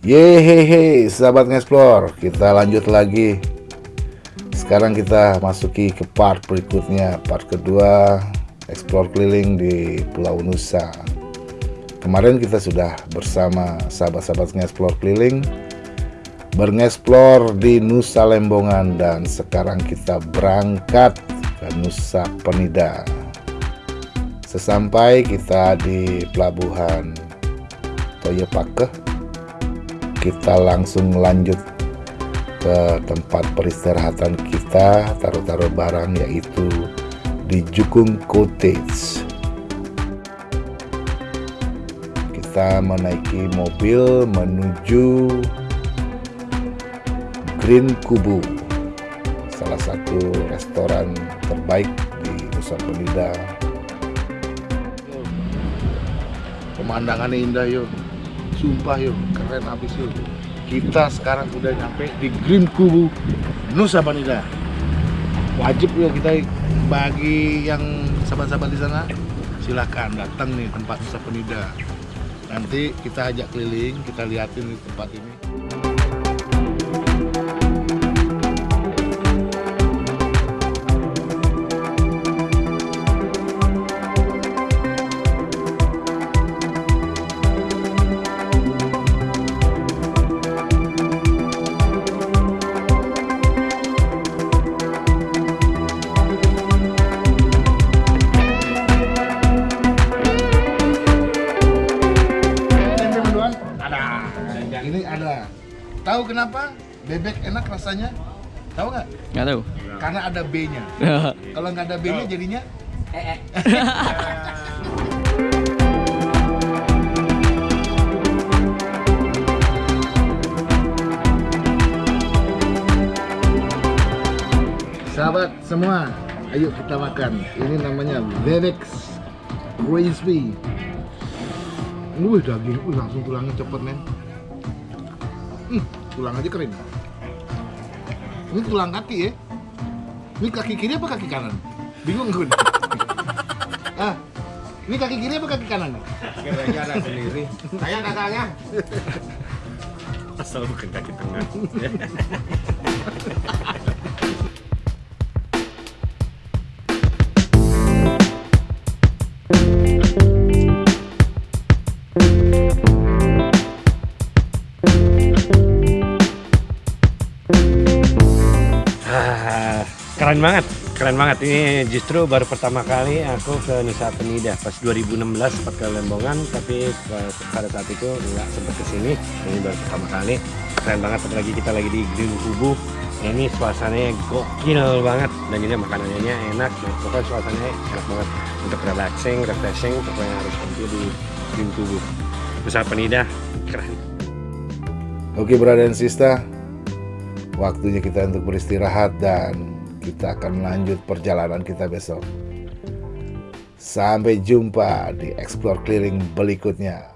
Yehehe, sahabat ngeksplor, kita lanjut lagi. Sekarang kita masuki ke part berikutnya, part kedua, explore keliling di Pulau Nusa. Kemarin kita sudah bersama sahabat-sahabat ngeksplor keliling, bereksplor di Nusa Lembongan dan sekarang kita berangkat ke Nusa Penida. Sesampai kita di pelabuhan Toyopake, kita langsung lanjut ke tempat peristirahatan kita taruh-taruh barang yaitu di Jukung Cottage. Kita menaiki mobil menuju Green Kubu salah satu restoran terbaik di Nusa Penida. Pemandangannya indah yuk sumpah yuk. Keren habis yuk. Kita sekarang udah nyampe di Green Kubu Nusa Penida. Wajib yuk kita bagi yang sahabat-sahabat di sana. Silahkan datang nih tempat Nusa Penida. Nanti kita ajak keliling kita liatin tempat ini Tahu kenapa bebek enak rasanya? Tahu nggak? Nggak tahu. Karena ada B-nya. Kalau nggak ada B-nya jadinya ee. Sahabat semua, ayo kita makan. Ini namanya bebek crispy. Wih daging, wih langsung tulangnya cepet men. Hmm tulang aja kering. Ini tulang kaki ya. Ini kaki kiri apa kaki kanan? Bingung gue ah ini kaki kiri apa kaki kanan? Kira ada sendiri. Saya kakaknya asal bukan kaki tengah keren banget keren banget. Ini justru baru pertama kali aku ke Nusa Penida. Pas 2016 sempat ke Lembongan tapi pada saat itu nggak sempat ke sini. Ini baru pertama kali. Keren banget apalagi kita lagi di Green Kubu. Ini suasananya gokil banget. Dan ini makanannya enak. Nah, pokoknya suasananya enak banget. Untuk relaxing, refreshing pokoknya harus tampil di Green Kubu. Nusa Penida keren. Oke brother dan sister. Waktunya kita untuk beristirahat dan kita akan lanjut perjalanan kita besok. Sampai jumpa di Explore Clearing berikutnya.